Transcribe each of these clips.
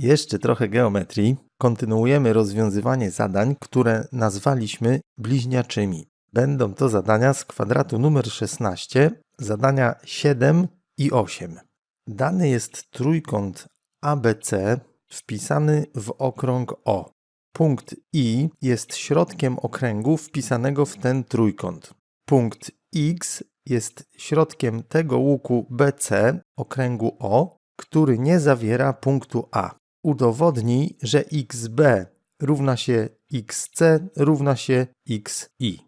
Jeszcze trochę geometrii. Kontynuujemy rozwiązywanie zadań, które nazwaliśmy bliźniaczymi. Będą to zadania z kwadratu numer 16, zadania 7 i 8. Dany jest trójkąt ABC wpisany w okrąg O. Punkt I jest środkiem okręgu wpisanego w ten trójkąt. Punkt X jest środkiem tego łuku BC okręgu O, który nie zawiera punktu A. Udowodnij, że XB równa się XC równa się XI.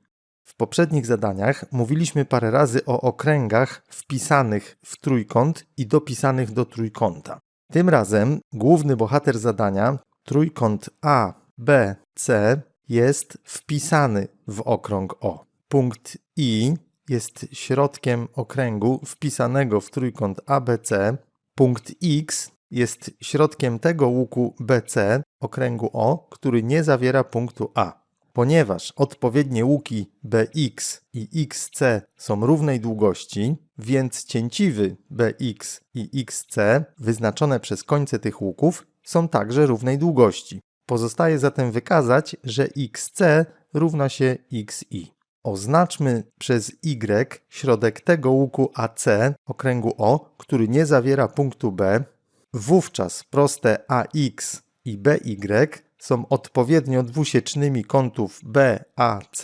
W poprzednich zadaniach mówiliśmy parę razy o okręgach wpisanych w trójkąt i dopisanych do trójkąta. Tym razem główny bohater zadania, trójkąt A, B, C, jest wpisany w okrąg O. Punkt I jest środkiem okręgu wpisanego w trójkąt ABC. Punkt X jest środkiem tego łuku BC, okręgu O, który nie zawiera punktu A. Ponieważ odpowiednie łuki BX i XC są równej długości, więc cięciwy BX i XC wyznaczone przez końce tych łuków są także równej długości. Pozostaje zatem wykazać, że XC równa się XI. Oznaczmy przez Y środek tego łuku AC okręgu O, który nie zawiera punktu B. Wówczas proste AX i BY są odpowiednio dwusiecznymi kątów BAC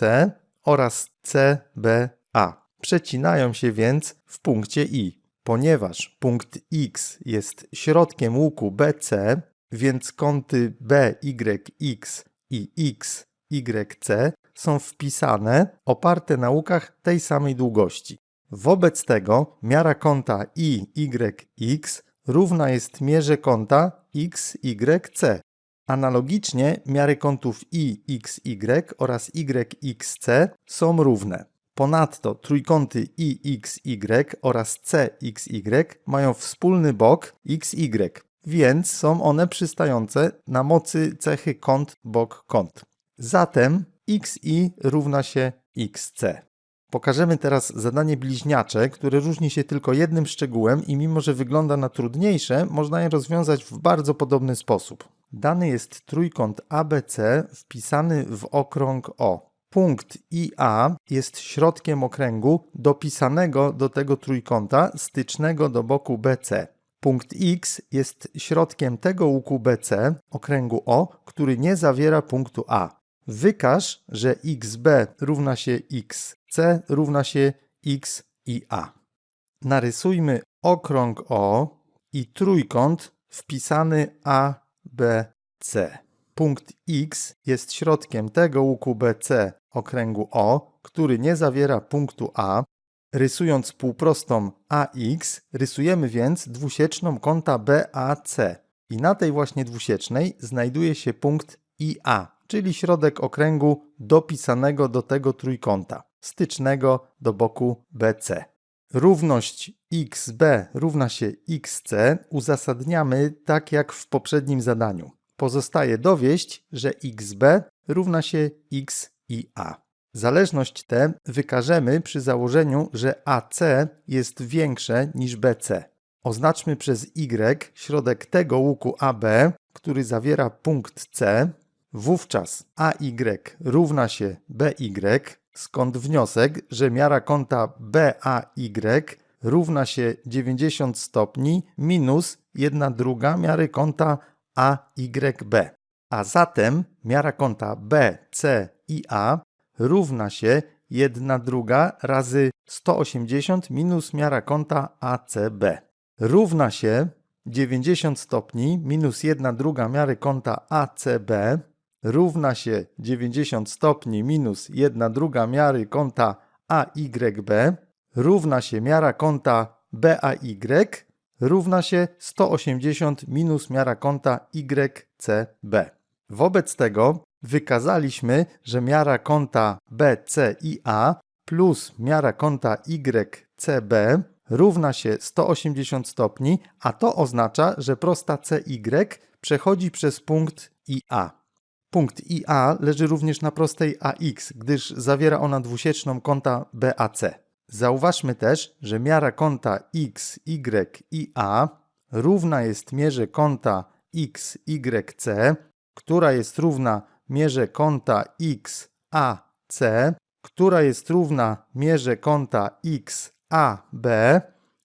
oraz CBA. Przecinają się więc w punkcie I. Ponieważ punkt X jest środkiem łuku BC, więc kąty BYX i XYC są wpisane oparte na łukach tej samej długości. Wobec tego miara kąta IYX równa jest mierze kąta XYC. Analogicznie miary kątów IXY oraz YXC są równe. Ponadto trójkąty IXY oraz CXY mają wspólny bok XY, więc są one przystające na mocy cechy kąt bok kąt. Zatem xi równa się xc. Pokażemy teraz zadanie bliźniacze, które różni się tylko jednym szczegółem i mimo, że wygląda na trudniejsze, można je rozwiązać w bardzo podobny sposób. Dany jest trójkąt ABC wpisany w okrąg O. Punkt IA jest środkiem okręgu dopisanego do tego trójkąta stycznego do boku BC. Punkt X jest środkiem tego łuku BC, okręgu O, który nie zawiera punktu A. Wykaż, że xb równa się xc równa się x i a. Narysujmy okrąg O i trójkąt wpisany ABC. Punkt X jest środkiem tego łuku BC okręgu O, który nie zawiera punktu A. Rysując półprostą AX, rysujemy więc dwusieczną kąta BAC. I na tej właśnie dwusiecznej znajduje się punkt IA czyli środek okręgu dopisanego do tego trójkąta, stycznego do boku BC. Równość xb równa się xc uzasadniamy tak jak w poprzednim zadaniu. Pozostaje dowieść, że xb równa się x i a. Zależność tę wykażemy przy założeniu, że AC jest większe niż BC. Oznaczmy przez Y środek tego łuku AB, który zawiera punkt C, Wówczas AY równa się BY, skąd wniosek, że miara kąta BAY równa się 90 stopni minus 1 druga miary kąta AYB. A zatem miara kąta BC i A równa się 1 druga razy 180 minus miara kąta ACB. Równa się 90 stopni minus 1 druga miary kąta ACB równa się 90 stopni minus 1 druga miary kąta AYB równa się miara kąta BAY równa się 180 minus miara kąta YCB. Wobec tego wykazaliśmy, że miara kąta BCIA plus miara kąta YCB równa się 180 stopni, a to oznacza, że prosta CY przechodzi przez punkt IA. Punkt IA leży również na prostej AX, gdyż zawiera ona dwusieczną kąta BAC. Zauważmy też, że miara kąta X, Y i A równa jest mierze kąta BXYC, która jest równa mierze kąta XAC, która jest równa mierze kąta XAB,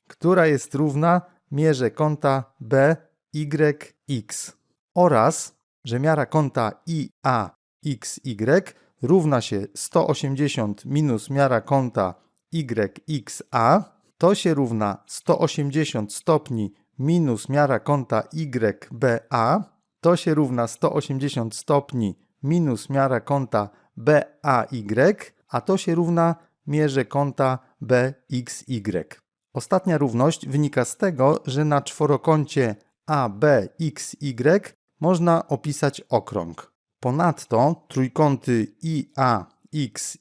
która jest równa mierze kąta BYX oraz, że miara kąta IAXY równa się 180 minus miara kąta YXA, to się równa 180 stopni minus miara kąta YBA, to się równa 180 stopni minus miara kąta BAY, a to się równa mierze kąta BXY. Ostatnia równość wynika z tego, że na czworokącie ABXY można opisać okrąg. Ponadto trójkąty IAXY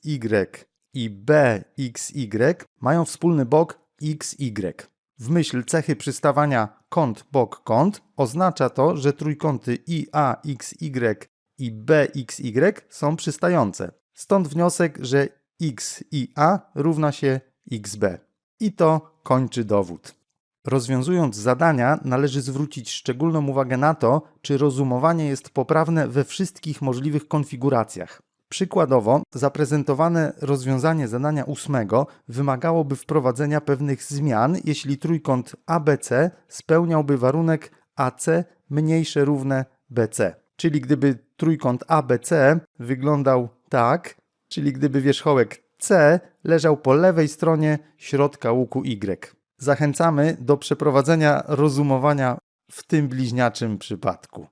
i BXY mają wspólny bok XY. W myśl cechy przystawania kąt bok kąt oznacza to, że trójkąty IAXY i BXY są przystające. Stąd wniosek, że x i a równa się xb. I to kończy dowód. Rozwiązując zadania, należy zwrócić szczególną uwagę na to, czy rozumowanie jest poprawne we wszystkich możliwych konfiguracjach. Przykładowo, zaprezentowane rozwiązanie zadania ósmego wymagałoby wprowadzenia pewnych zmian, jeśli trójkąt ABC spełniałby warunek AC mniejsze równe BC. Czyli gdyby trójkąt ABC wyglądał tak, czyli gdyby wierzchołek C leżał po lewej stronie środka łuku Y. Zachęcamy do przeprowadzenia rozumowania w tym bliźniaczym przypadku.